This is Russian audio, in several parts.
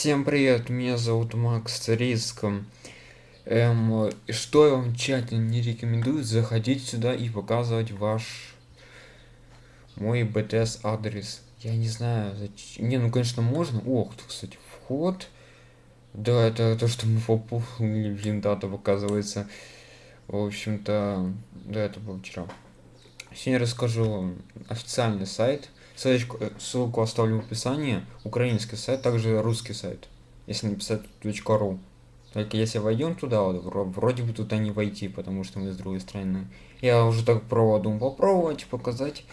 Всем привет, меня зовут Макс Риском. Эм, что я вам тщательно не рекомендую, заходить сюда и показывать ваш мой BTS адрес. Я не знаю, зачем. Не, ну конечно можно. Ох, кстати, вход. Да, это то, что мы попули, блин, дата показывается. В общем-то, да, это было вчера. Сегодня расскажу официальный сайт Ссылочку, э, ссылку оставлю в описании. Украинский сайт, также русский сайт. Если написать .ru. Только если войдем туда, вот, вроде бы туда не войти, потому что мы с другой стороны. Я уже так пробовал, думал попробовать, показать.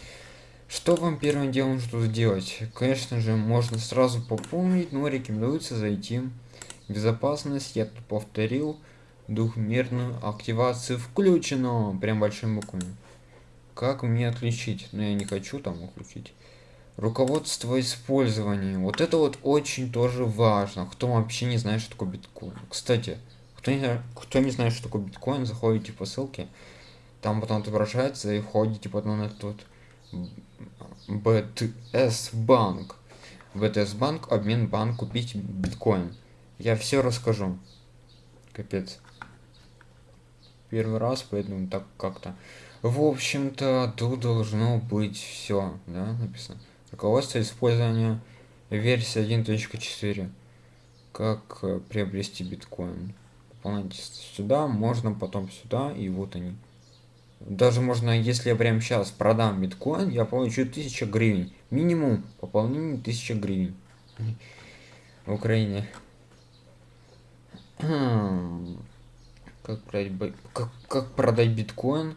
Что вам первым делом что делать? Конечно же, можно сразу пополнить, но рекомендуется зайти. Безопасность, я тут повторил. Двухмерную активацию включено. Прям большим буквами. Как мне отключить? Но ну, я не хочу там включить. Руководство использованием. Вот это вот очень тоже важно. Кто вообще не знает, что такое биткоин. Кстати, кто не, кто не знает, что такое биткоин, заходите по ссылке. Там потом отображается и входите потом на этот BTS банк. BTS банк, обмен банк, купить биткоин. Я все расскажу. Капец. Первый раз, поэтому так как-то. В общем-то, тут должно быть все, да, написано. Руководство использования версии 1.4. Как э, приобрести биткоин. Пополняйте сюда, можно потом сюда, и вот они. Даже можно, если я прямо сейчас продам биткоин, я получу 1000 гривен. Минимум пополнение 1000 гривен. В Украине. Как продать, как, как продать биткоин?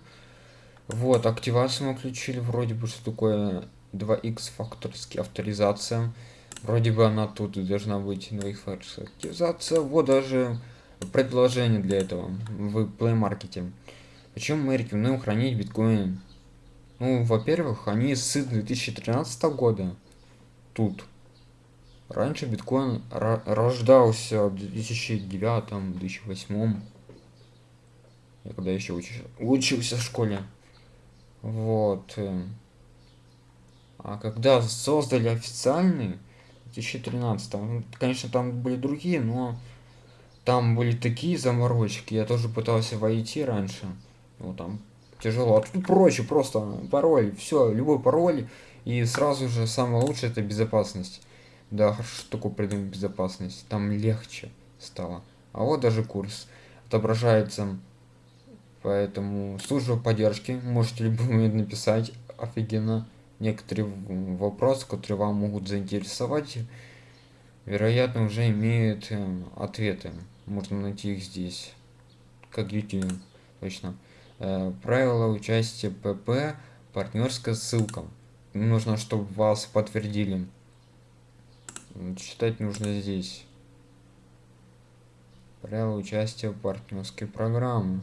Вот, активацию мы включили, вроде бы, что такое 2x факторский авторизация. Вроде бы она тут должна быть 2x факторская авторизация. Вот даже предложение для этого в Play Market. Почему мы рекомендуем хранить биткоин? Ну, во-первых, они с 2013 года тут. Раньше биткоин рождался в 2009-2008. Я когда еще учился, учился в школе. Вот. А когда создали официальный, 2013, ну, конечно, там были другие, но там были такие заморочки. Я тоже пытался войти раньше. Ну, там тяжело. А тут проще, просто пароль, все, любой пароль. И сразу же самое лучшее это безопасность. Да, хорошо, что такое придумать безопасность. Там легче стало. А вот даже курс отображается. Поэтому служба поддержки. Можете любой момент написать. Офигенно некоторые вопросы, которые вам могут заинтересовать, вероятно, уже имеют э, ответы. Можно найти их здесь. Как YouTube, точно. Э, правила участия ПП, партнерская ссылка. Нужно, чтобы вас подтвердили. Читать нужно здесь. Правила участия в партнерской программе.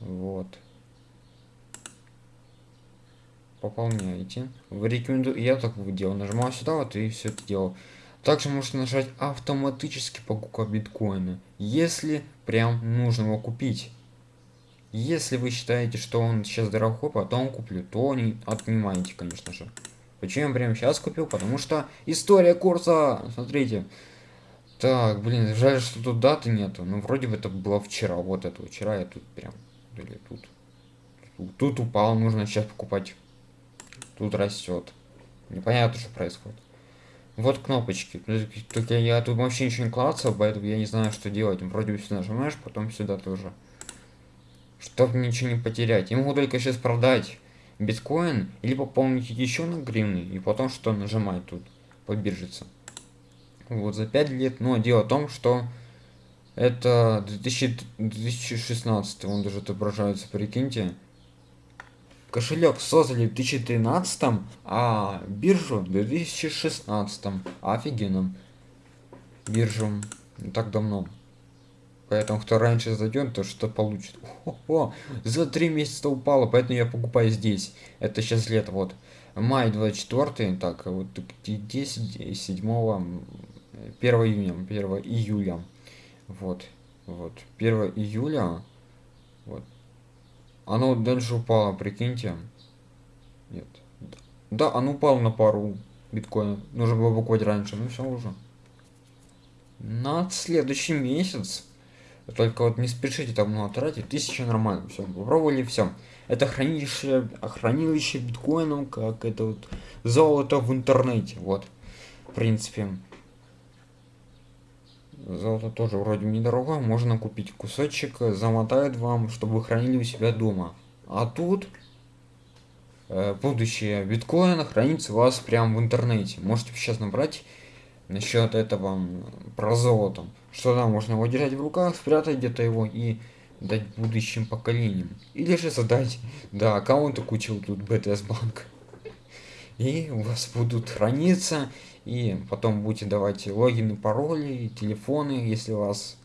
Вот пополняете. Вы рекомендую, я так делал, нажимал сюда вот и все это делал. Также можете нажать автоматически покупка биткоина, если прям нужно его купить. Если вы считаете, что он сейчас дорогой, потом куплю, то не отнимайте, конечно же. Почему я прямо сейчас купил? Потому что история курса, смотрите. Так, блин, жаль, что тут даты нету. Ну, вроде бы это было вчера. Вот это вчера я тут прям. Или. Тут, тут упал, нужно сейчас покупать тут растет. Непонятно, что происходит. Вот кнопочки. Только я тут вообще ничего не клацал, поэтому я не знаю, что делать. Вроде бы сюда нажимаешь, потом сюда тоже. Чтобы ничего не потерять. Я могу только сейчас продать биткоин или пополнить еще на гривны и потом что нажимать тут по биржице. Вот за 5 лет. Но дело в том, что это 2000, 2016, он даже отображается, прикиньте. Кошелек создали в 2013, а биржу в 2016. Офигенно. Биржу не так давно. Поэтому кто раньше зайдет, то что получит. О, -о, за три месяца упало, поэтому я покупаю здесь. Это сейчас лето, вот. Май 24, так, вот 10, 7, 1 июня, 1 июля. Вот, вот, 1 июля, вот, оно дальше упало, прикиньте. Нет. Да, оно упало на пару. биткоина. Нужно было покупать раньше, ну все уже. На следующий месяц. Только вот не спешите там много тратить. Тысяча нормально. Все, попробовали все. Это хранилище, хранилище биткоином, как это вот золото в интернете. Вот. В принципе. Золото тоже вроде недорого. Можно купить кусочек, замотают вам, чтобы вы хранили у себя дома. А тут э, будущее биткоина хранится у вас прямо в интернете. Можете сейчас набрать насчет этого про золото. Что там можно его держать в руках, спрятать где-то его и дать будущим поколениям. Или же создать, да, аккаунты кучу тут BTS банк. И у вас будут храниться, и потом будете давать логины, пароли, телефоны, если у вас,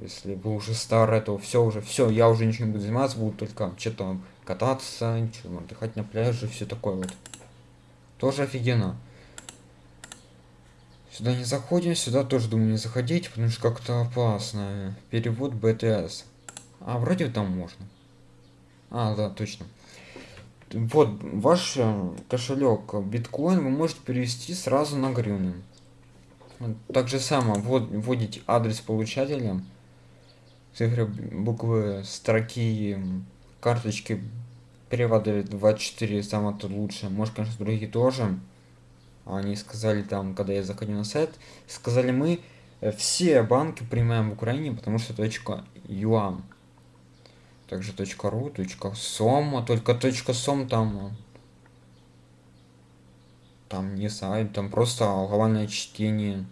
если вы уже старый, то все уже, все, я уже ничего не буду заниматься, буду только что-то кататься, что отдыхать на пляже, все такое вот. Тоже офигенно. Сюда не заходим, сюда тоже думаю не заходить, потому что как-то опасно. Перевод BTS. А, вроде там можно. А, да, точно. Вот, ваш э, кошелек биткоин вы можете перевести сразу на гривны. Так же само, вот, вводите адрес получателя, цифры, буквы, строки, карточки, переводы 24 самое то лучше. Может, конечно, другие тоже они сказали там, когда я заходил на сайт, сказали мы э, все банки принимаем в Украине, потому что точка юан. Также ру, сом, только точка сом там там не сайт, там просто глобальное чтение.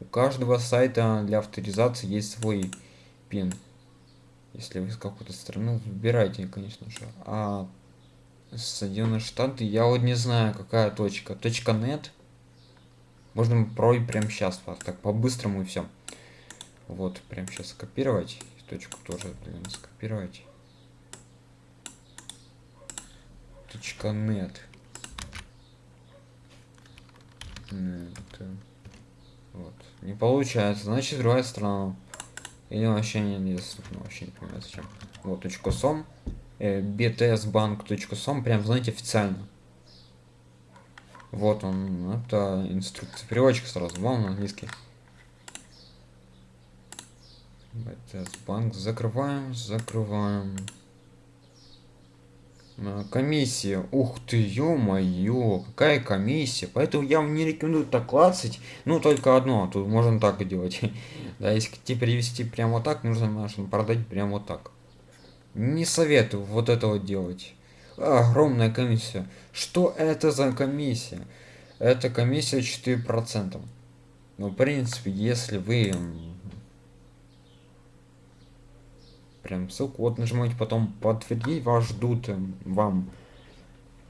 У каждого сайта для авторизации есть свой пин. Если вы с какой-то страны, выбирайте, конечно же. А Соединенные Штаты. Я вот не знаю, какая точка. Точка нет. Можно пробовать прямо сейчас. Так, по-быстрому и все. Вот, прямо сейчас скопировать. Точку тоже, блин, скопировать. Точка нет. нет. Вот. Не получается. Значит, другая страна. Или вообще не недоступно. Вообще не понимаю, зачем. Вот, точка сом btsbank.com, прям, знаете, официально. Вот он, это инструкция, переводчик сразу, вам на английский. BTS закрываем, закрываем. Комиссия, ух ты, ё-моё, какая комиссия, поэтому я вам не рекомендую так клацать, ну только одно, а тут можно так и делать. да, если тебе перевести прямо вот так, нужно, нужно продать прямо вот так. Не советую вот этого делать. Огромная комиссия. Что это за комиссия? Это комиссия 4%. Ну, в принципе, если вы прям ссылку вот нажимаете, потом подтвердить, вас ждут вам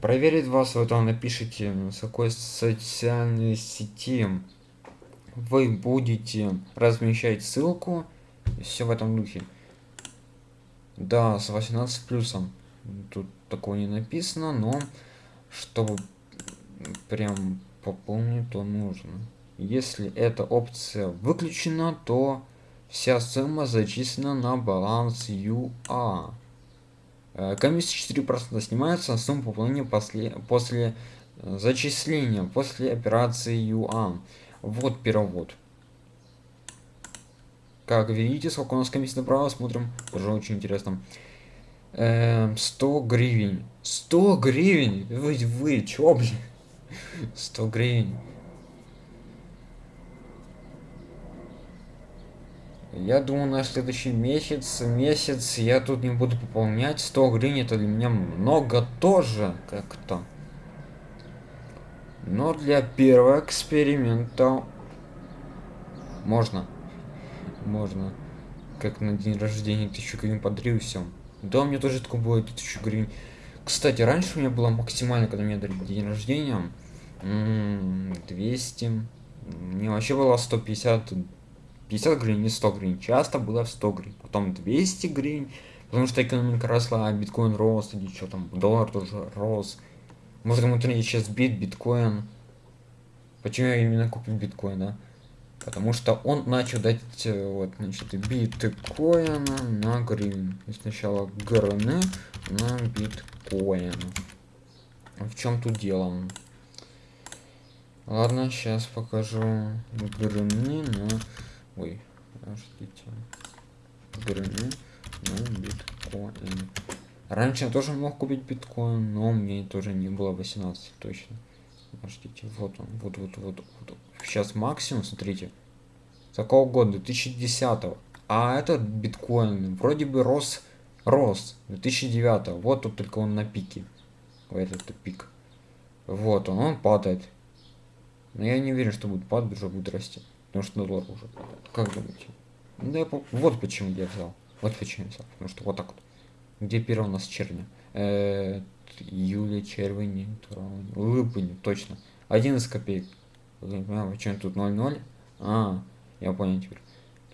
проверить вас, вы там напишите, с какой социальной сети вы будете размещать ссылку, все в этом духе. Да, с 18 плюсом. Тут такого не написано, но чтобы прям пополнить, то нужно. Если эта опция выключена, то вся сумма зачислена на баланс UA. Э, комиссия 4% снимается на сумму пополнения после, после зачисления, после операции UA. Вот перевод. Как видите, сколько у нас комиссия направо, смотрим. Тоже очень интересно. Эм, 100 гривен. 100 гривен? Вы, вы, чё, блин? 100 гривен. Я думаю, на следующий месяц, месяц я тут не буду пополнять. 100 гривен это для меня много тоже как-то. Но для первого эксперимента можно можно. Как на день рождения тысячу гривен подарил все. Да, у меня тоже такое было тысячу гривен. Кстати, раньше у меня было максимально, когда мне дали день рождения, 200. Мне вообще было 150, 50 гривен, не 100 гривен. Часто было 100 гривен. Потом 200 гривен, потому что экономика росла, а биткоин рос, или что там, доллар тоже рос. Может, кому-то сейчас бит, биткоин. Почему я именно купил биткоин, да? Потому что он начал дать э, вот, значит, биткоина на гривен. И сначала ГРН на биткоин. В чем тут дело? Ладно, сейчас покажу грыны на... Подождите. Грыны на биткоин. Раньше я тоже мог купить биткоин, но мне тоже не было 18 точно. Подождите, вот он, вот, вот, вот, вот. Сейчас максимум, смотрите. Какого года? 2010 -го. А этот биткоин вроде бы рос, рос 2009 -го. Вот тут только он на пике. Этот пик. Вот он, он падает. Но я не уверен, что будет падать, уже будет расти. Потому что доллар уже. Как думаете? Да, вот почему я взял. Вот почему я взял. Потому что вот так вот. Где первый у нас черня? Э июля, червень, липень, точно. 11 копеек. А, что тут 0,0? А, я понял теперь.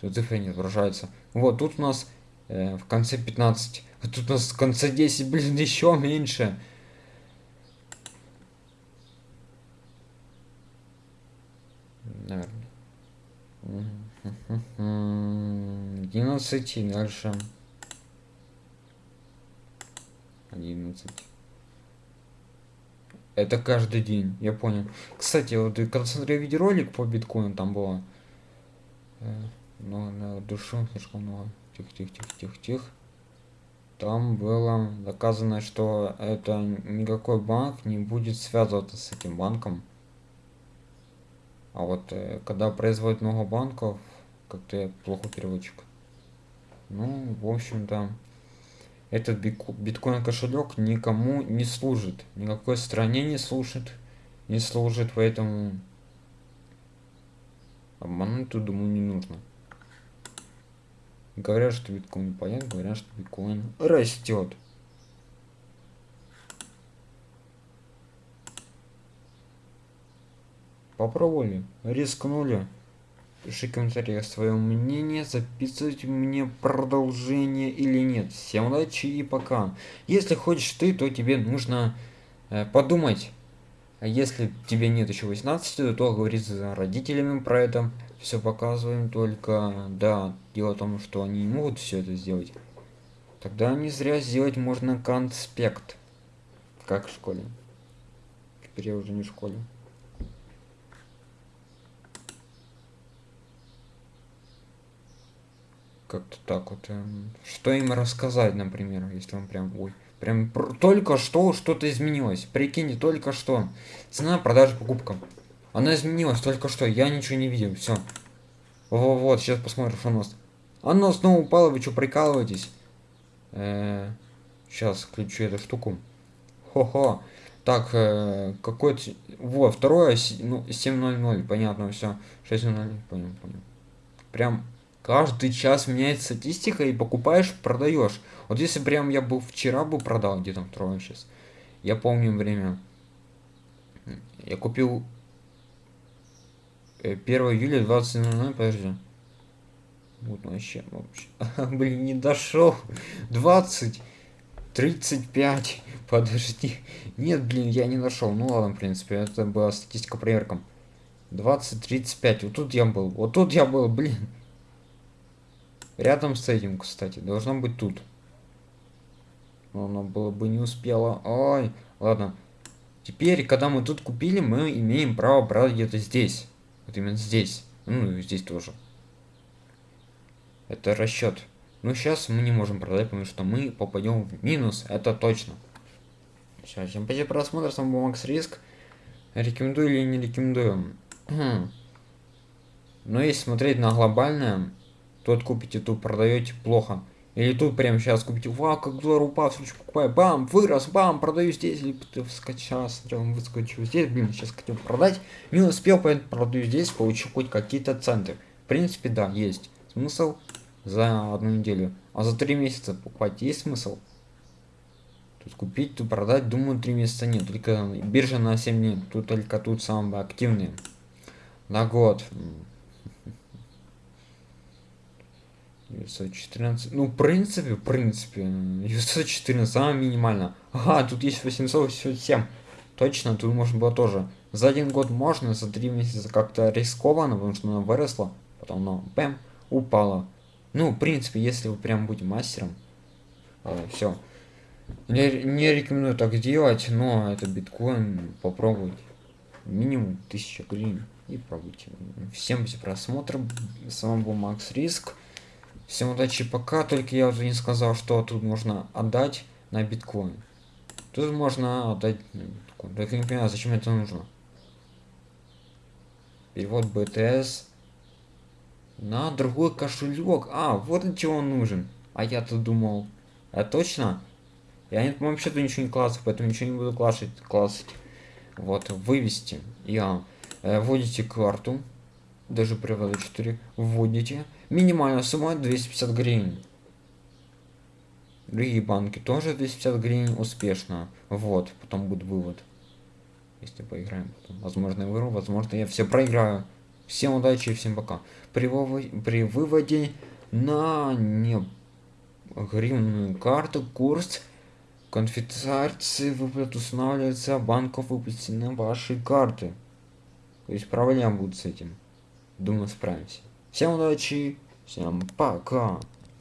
Тут цифры не отображаются. Вот, тут у нас э, в конце 15. А тут у нас в конце 10, блин, еще меньше. Наверное. 11 и дальше. 11. Это каждый день, я понял. Кстати, вот когда смотрел видеоролик по биткоину, там было... Э, но на душу слишком много. Тихо, тихо, тихо, тихо, тихо. Там было доказано, что это никакой банк не будет связываться с этим банком. А вот э, когда производят много банков, как-то я плохо переводчик. Ну, в общем-то этот биткоин кошелек никому не служит, никакой стране не служит, не служит, поэтому обмануть думаю, не нужно. Говорят, что биткоин понятно, говорят, что биткоин растет. Попробовали, рискнули. Пиши в комментариях свое мнение, записывать мне продолжение или нет. Всем удачи и пока. Если хочешь ты, то тебе нужно э, подумать. А если тебе нет еще 18, то говорить с родителями про это. Все показываем, только да, дело в том, что они не могут все это сделать. Тогда не зря сделать можно конспект. Как в школе. Теперь я уже не в школе. Как-то так вот. Эм, что им рассказать, например, если он прям, ой, прям только что что-то изменилось. Прикиньте, только что. Цена продажи покупка. Она изменилась только что, я ничего не видел, все. Вот, сейчас посмотрим, что у нас. Оно снова упало, вы что, прикалываетесь? Э -э сейчас включу эту штуку. Хо-хо. Так, э, какой-то... Вот, второе, ну, 7.00, понятно, все. 6.00, понял, понял. Прям каждый час меняется статистика и покупаешь, продаешь. Вот если прям я был вчера бы продал, где там трое сейчас. Я помню время. Я купил 1 э, июля 20.00, подожди. Вот вообще, вообще. Блин, не дошел. 20, 35. Подожди. Нет, блин, я не нашел. Ну ладно, в принципе, это была статистика проверкам. 20, 35. Вот тут я был. Вот тут я был, блин. Рядом с этим, кстати, должно быть тут. Но оно было бы не успело. Ой, ладно. Теперь, когда мы тут купили, мы имеем право брать где-то здесь. Вот именно здесь. Ну, и здесь тоже. Это расчет. Но сейчас мы не можем продать, потому что мы попадем в минус. Это точно. Все, всем спасибо просмотр. С вами был Макс Риск. Рекомендую или не рекомендую? Но если смотреть на глобальное, Тут купите, тут продаете плохо. Или тут прямо сейчас купите, вау, как доллар упал, все покупаю, бам, вырос, бам, продаю здесь, или смотрел, выскочил здесь, блин, сейчас хотел продать, не успел, поэтому продаю здесь, получу хоть какие-то центы. В принципе, да, есть смысл за одну неделю, а за три месяца покупать есть смысл? Тут купить, тут продать, думаю, три месяца нет, только биржа на 7 дней, тут только тут самые активные. На год, 914. Ну, в принципе, в принципе, 914 самое минимально. Ага, тут есть 887. Точно, тут можно было тоже. За один год можно, за три месяца как-то рискованно, потому что она выросла, потом она, бэм, упала. Ну, в принципе, если вы прям будете мастером, э, все. Не, не рекомендую так делать, но это биткоин, попробуйте. минимум 1000 гривен и пробуйте. Всем за просмотр. С вами был Макс Риск. Всем удачи пока. Только я уже не сказал, что тут можно отдать на биткоин. Тут можно отдать на биткоин. Только не понимаю, зачем это нужно. Перевод BTS на другой кошелек. А, вот для чего он нужен. А я-то думал. А точно? Я, по-моему, вообще-то ничего не классов, поэтому ничего не буду классить. классить. Вот, вывести. Я э, вводите карту. Даже привода 4. Вводите. Минимальная сумма 250 гривен. Другие банки тоже 250 гривен успешно. Вот, потом будет вывод. Если поиграем, потом, возможно, я выру, возможно, я все проиграю. Всем удачи и всем пока. При, выводе, при выводе на не гривенную карту курс конфискации выплат устанавливается банков выпустить ваши карты. То есть проблем будут с этим. Думаю, справимся. Всем удачи, всем пока.